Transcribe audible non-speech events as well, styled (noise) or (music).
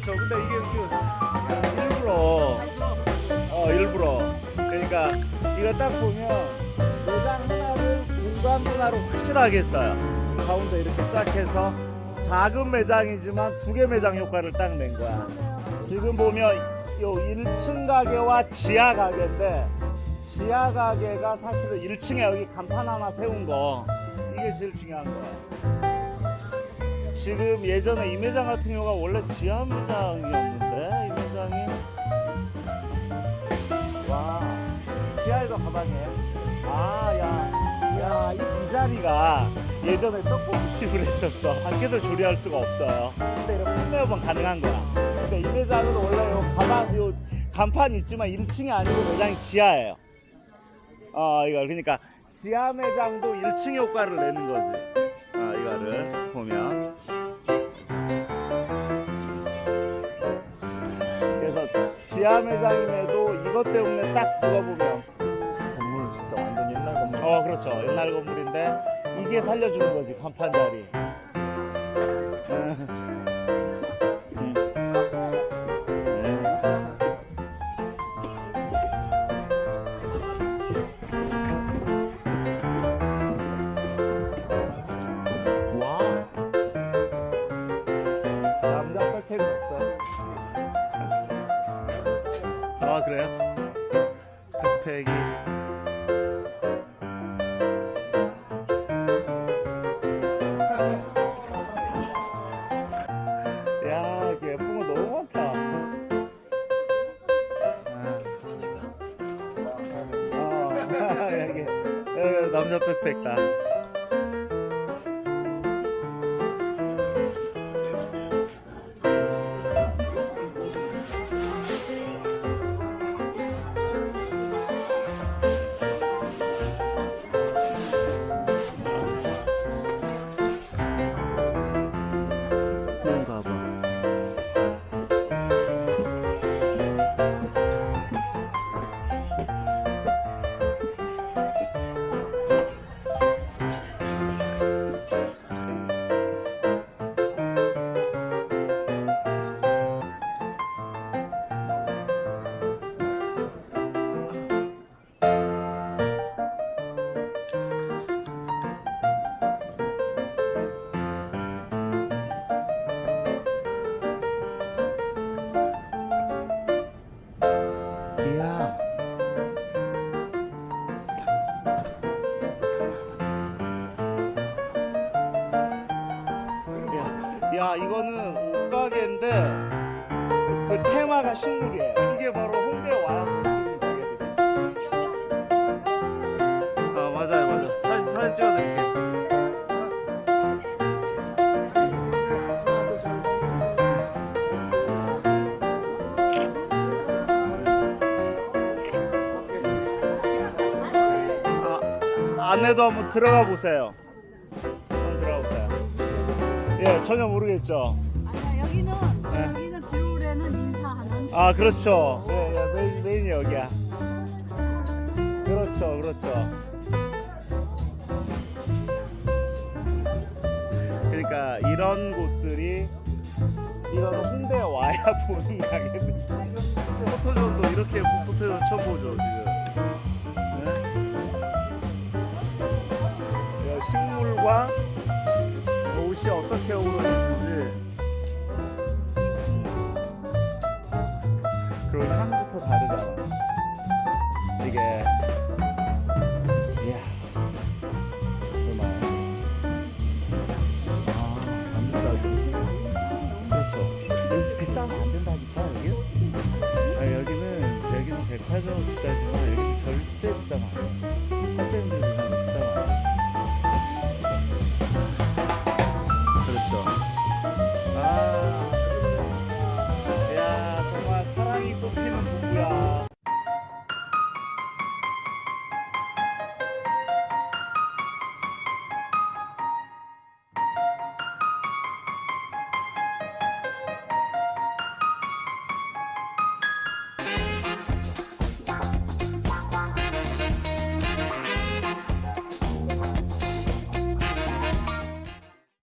그렇죠. 근데 이게 그 일부러 어 일부러 그러니까 이거 딱 보면 매장 하나를 공간 하나로 확실하게 써요. 가운데 이렇게 쫙 해서 작은 매장이지만 두 개 매장 효과를 딱 낸 거야. 지금 보면 요 1층 가게와 지하 가게인데 지하 가게가 사실은 1층에 여기 간판 하나 세운 거 이게 제일 중요한 거야. 지금 예전에 이 매장 같은 경우가 원래 지하 매장이었는데 이 매장이 와 지하에도 가방이에요. 아야야이 이 자리가 예전에 떡볶이집을 했었어. 밖에서 조리할 수가 없어요. 근데 이렇게 판매업은 가능한 거야. 근데 이 매장은 원래 요 가방 요 간판 있지만 1층이 아니고 매장이 지하예요. 어 이거 그러니까 지하 매장도 1층 효과를 내는 거지. 아 이거를 보면 지하 매장임에도 이것 때문에 딱 그거 보면 건물은 진짜 완전 옛날 건물. 어 그렇죠 옛날 건물인데 이게 살려주는 거지 간판 자리. 여기, 여기 남자 백팩 다. 야, 야, 이거는 옷가게인데 그 테마가 식물이에요. 이게 바로 홍대 와야. 아 맞아요, 맞아. 사진 사진 찍어드릴게. 아, 안에도 한번 들어가 보세요. 한번 들어가 보세요. 예, 전혀 모르겠죠. 아니야 여기는 네. 여기는 겨울에는 인사하는 아 그렇죠 예, 예, 메인, 메인이 여기야 그렇죠 그렇죠 그러니까 이런 곳들이 이런 홍대에 와야 (laughs) 보는 가게들 포토존도 이렇게 포토존 처음 보죠 지금 네? 예, 식물과 여